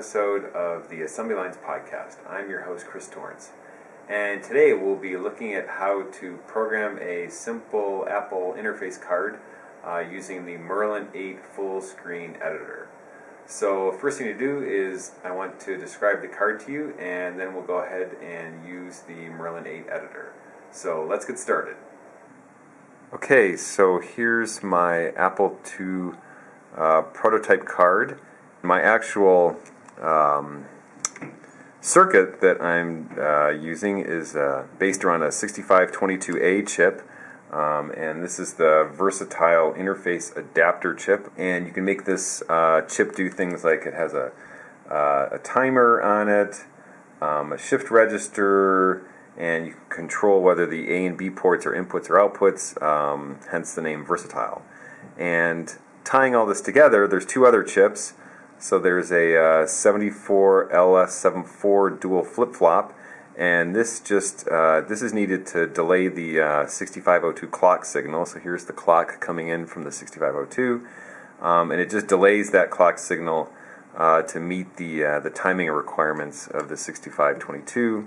episode of the Assembly Lines podcast. I'm your host, Chris Torrence. And today we'll be looking at how to program a simple Apple interface card uh, using the Merlin 8 full screen editor. So, first thing to do is I want to describe the card to you, and then we'll go ahead and use the Merlin 8 editor. So, let's get started. Okay, so here's my Apple II uh, prototype card my actual um, circuit that I'm uh, using is uh, based around a 6522A chip. Um, and this is the versatile interface adapter chip. And you can make this uh, chip do things like it has a, uh, a timer on it, um, a shift register, and you can control whether the A and B ports are inputs or outputs, um, hence the name versatile. And tying all this together, there's two other chips. So there's a uh, 74 LS74 dual flip-flop, and this just uh, this is needed to delay the uh, 6502 clock signal. So here's the clock coming in from the 6502, um, and it just delays that clock signal uh, to meet the uh, the timing requirements of the 6522.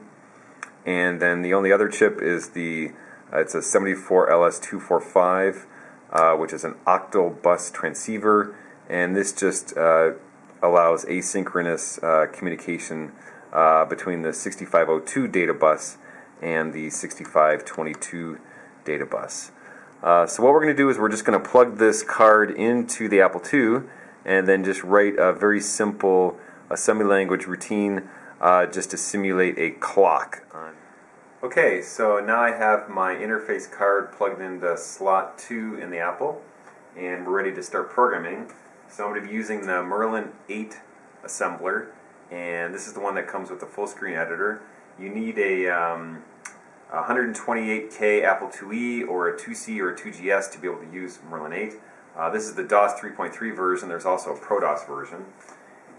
And then the only other chip is the uh, it's a 74 LS245, which is an octal bus transceiver, and this just allows asynchronous uh, communication uh, between the 6502 data bus and the 6522 data bus. Uh, so what we're going to do is we're just going to plug this card into the Apple II and then just write a very simple assembly language routine uh, just to simulate a clock. Okay, so now I have my interface card plugged into slot 2 in the Apple and we're ready to start programming. So I'm going to be using the Merlin 8 assembler, and this is the one that comes with the full screen editor. You need a um, 128K Apple IIe or a 2C or a 2GS to be able to use Merlin 8. Uh, this is the DOS 3.3 version. There's also a ProDOS version.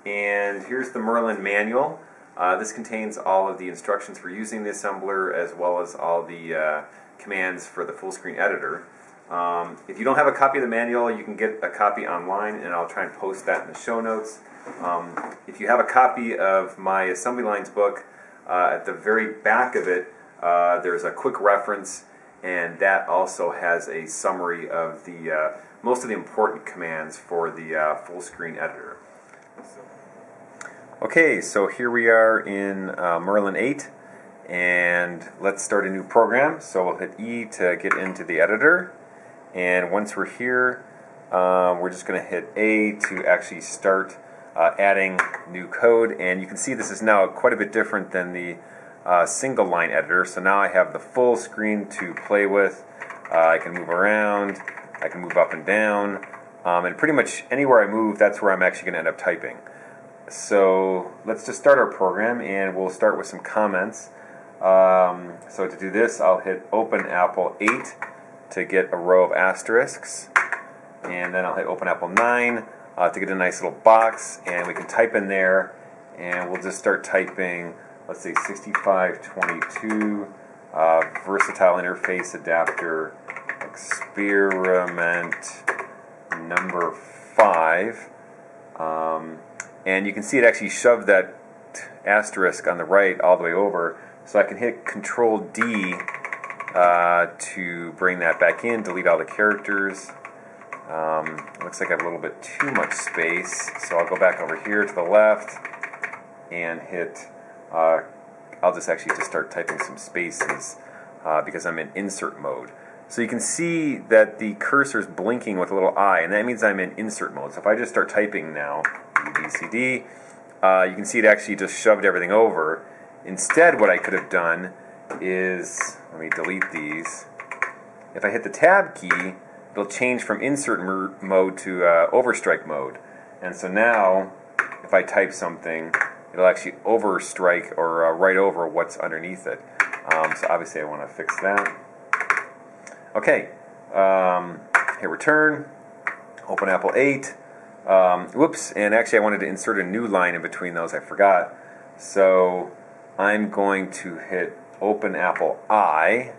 And here's the Merlin manual. Uh, this contains all of the instructions for using the assembler as well as all the uh, commands for the full screen editor. Um, if you don't have a copy of the manual, you can get a copy online, and I'll try and post that in the show notes. Um, if you have a copy of my assembly lines book, uh, at the very back of it, uh, there's a quick reference, and that also has a summary of the uh, most of the important commands for the uh, full screen editor. Okay, so here we are in uh, Merlin 8, and let's start a new program. So we'll hit E to get into the editor. And once we're here, um, we're just going to hit A to actually start uh, adding new code. And you can see this is now quite a bit different than the uh, single line editor. So now I have the full screen to play with. Uh, I can move around, I can move up and down. Um, and pretty much anywhere I move, that's where I'm actually going to end up typing. So let's just start our program and we'll start with some comments. Um, so to do this, I'll hit Open Apple 8 to get a row of asterisks. And then I'll hit Open Apple 9 uh, to get a nice little box. And we can type in there. And we'll just start typing, let's say 6522 uh, Versatile Interface Adapter Experiment number 5. Um, and you can see it actually shoved that asterisk on the right all the way over. So I can hit Control D uh, to bring that back in, delete all the characters. Um, looks like I have a little bit too much space, so I'll go back over here to the left and hit, uh, I'll just actually just start typing some spaces uh, because I'm in insert mode. So you can see that the cursor is blinking with a little eye, and that means I'm in insert mode. So if I just start typing now, BCD, uh, you can see it actually just shoved everything over. Instead, what I could have done is, let me delete these. If I hit the tab key, it'll change from insert mode to uh, overstrike mode. And so now, if I type something, it'll actually overstrike or uh, write over what's underneath it. Um, so obviously I want to fix that. Okay, um, hit return, open Apple 8. Um, whoops, and actually I wanted to insert a new line in between those, I forgot. So I'm going to hit open Apple I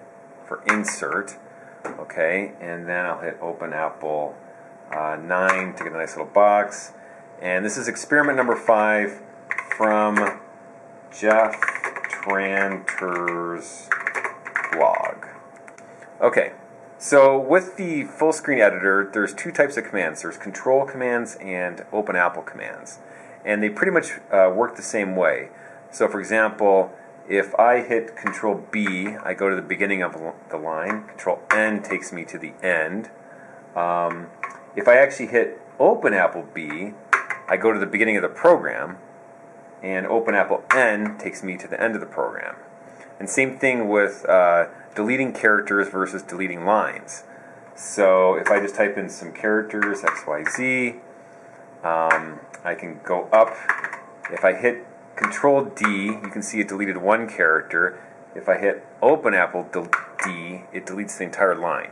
for insert, okay, and then I'll hit open Apple uh, 9 to get a nice little box. And this is experiment number 5 from Jeff Tranter's blog. Okay, so with the full screen editor, there's two types of commands. There's control commands and open apple commands. And they pretty much uh, work the same way. So for example, if I hit control B, I go to the beginning of the line. Control N takes me to the end. Um, if I actually hit open apple B, I go to the beginning of the program. And open apple N takes me to the end of the program. And same thing with uh, deleting characters versus deleting lines. So if I just type in some characters, XYZ, um, I can go up. If I hit Control D, you can see it deleted one character. If I hit Open Apple D, it deletes the entire line.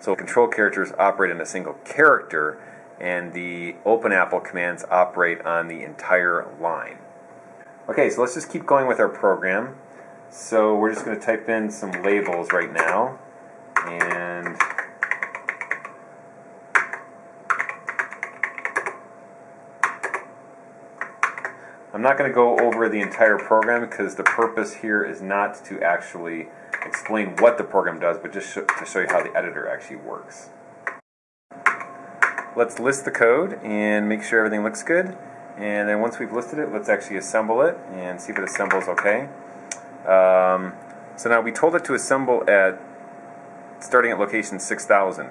So control characters operate on a single character, and the Open Apple commands operate on the entire line. Okay, so let's just keep going with our program. So we're just going to type in some labels right now. And I'm not going to go over the entire program because the purpose here is not to actually explain what the program does, but just to show you how the editor actually works. Let's list the code and make sure everything looks good. And then once we've listed it, let's actually assemble it and see if it assembles okay. Um, so now we told it to assemble at starting at location 6000.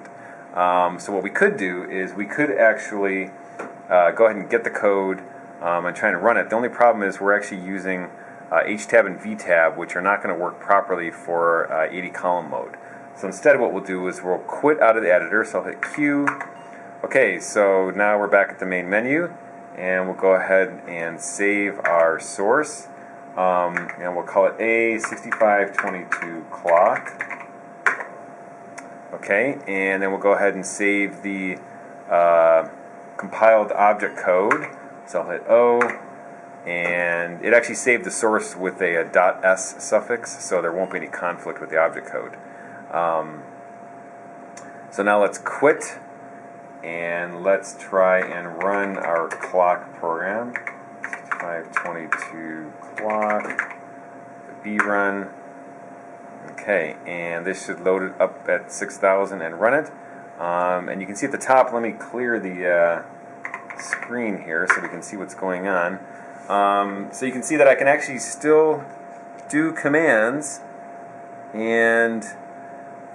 Um, so what we could do is we could actually uh, go ahead and get the code um, and trying to run it. The only problem is we're actually using uh, HTAB and VTAB, which are not going to work properly for uh, 80 column mode. So instead what we'll do is we'll quit out of the editor, so I'll hit Q. Okay, so now we're back at the main menu, and we'll go ahead and save our source. Um, and we'll call it A6522 clock. Okay, and then we'll go ahead and save the uh, compiled object code. So I'll hit O, and it actually saved the source with a, a .s suffix, so there won't be any conflict with the object code. Um, so now let's quit, and let's try and run our clock program. 522 clock, B run. Okay, and this should load it up at 6,000 and run it. Um, and you can see at the top, let me clear the uh, screen here so we can see what's going on. Um, so you can see that I can actually still do commands and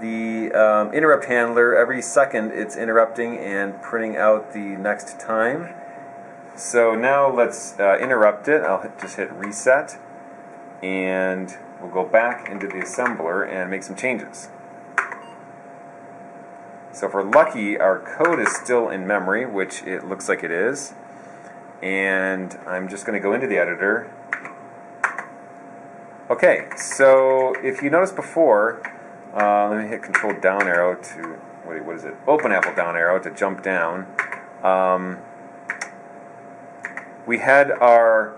the um, interrupt handler, every second it's interrupting and printing out the next time. So now let's uh, interrupt it. I'll hit, just hit reset and we'll go back into the assembler and make some changes. So if we're lucky, our code is still in memory, which it looks like it is. And I'm just going to go into the editor. Okay, so if you noticed before, uh, let me hit control down arrow to, wait, what is it? Open Apple down arrow to jump down. Um, we had our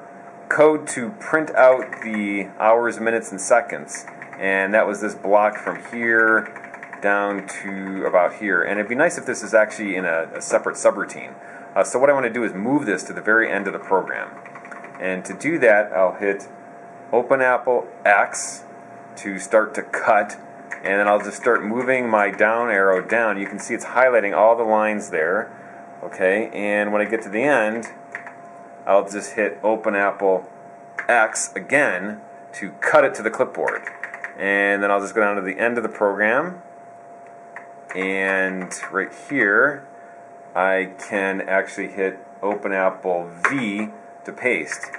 code to print out the hours, minutes, and seconds. And that was this block from here down to about here. And it'd be nice if this is actually in a, a separate subroutine. Uh, so what I want to do is move this to the very end of the program. And to do that, I'll hit Open Apple X to start to cut. And then I'll just start moving my down arrow down. You can see it's highlighting all the lines there. Okay, and when I get to the end, I'll just hit Open Apple X again to cut it to the clipboard. And then I'll just go down to the end of the program. And right here, I can actually hit Open Apple V to paste.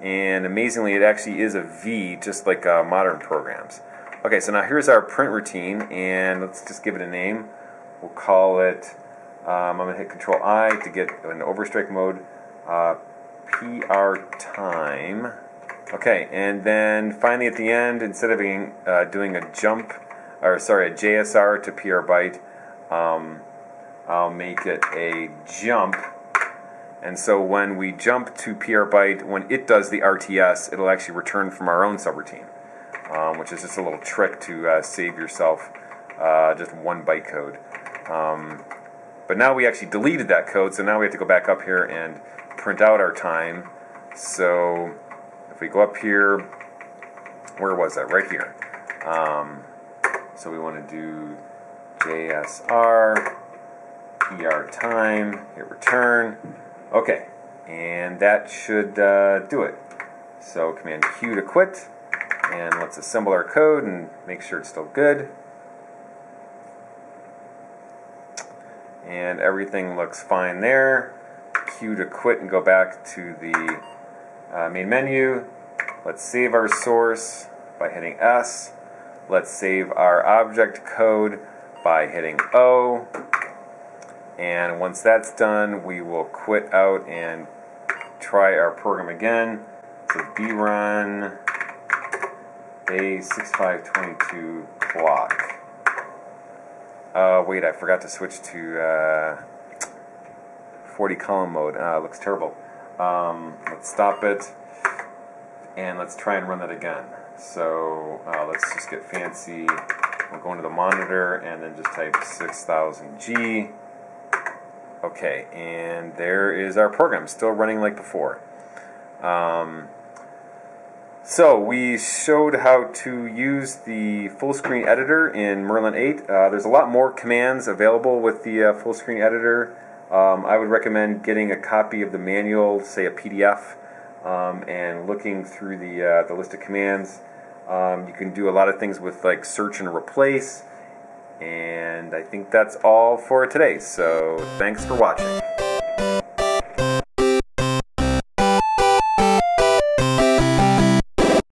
And amazingly, it actually is a V, just like uh, modern programs. Okay, so now here's our print routine, and let's just give it a name. We'll call it, um, I'm going to hit Control I to get an overstrike mode. Uh, PR time. Okay, and then finally at the end, instead of being, uh, doing a jump, or sorry, a JSR to PR byte, um, I'll make it a jump. And so when we jump to PR byte, when it does the RTS, it'll actually return from our own subroutine, um, which is just a little trick to uh, save yourself uh, just one byte code. Um, but now we actually deleted that code, so now we have to go back up here and print out our time. So if we go up here, where was that? Right here. Um, so we want to do JSR, PR time, hit return. Okay, and that should uh, do it. So Command Q to quit, and let's assemble our code and make sure it's still good. And everything looks fine there. Q to quit and go back to the uh, main menu. Let's save our source by hitting S. Let's save our object code by hitting O. And once that's done, we will quit out and try our program again. So brun A6522 clock. Uh, wait, I forgot to switch to uh, 40 column mode. Uh, looks terrible. Um, let's stop it and let's try and run that again. So uh, let's just get fancy. We'll go into the monitor and then just type 6000G. Okay, and there is our program, still running like before. Um, so we showed how to use the full screen editor in Merlin 8. Uh, there's a lot more commands available with the uh, full screen editor. Um, I would recommend getting a copy of the manual, say a PDF, um, and looking through the, uh, the list of commands. Um, you can do a lot of things with like search and replace. And I think that's all for today. So thanks for watching.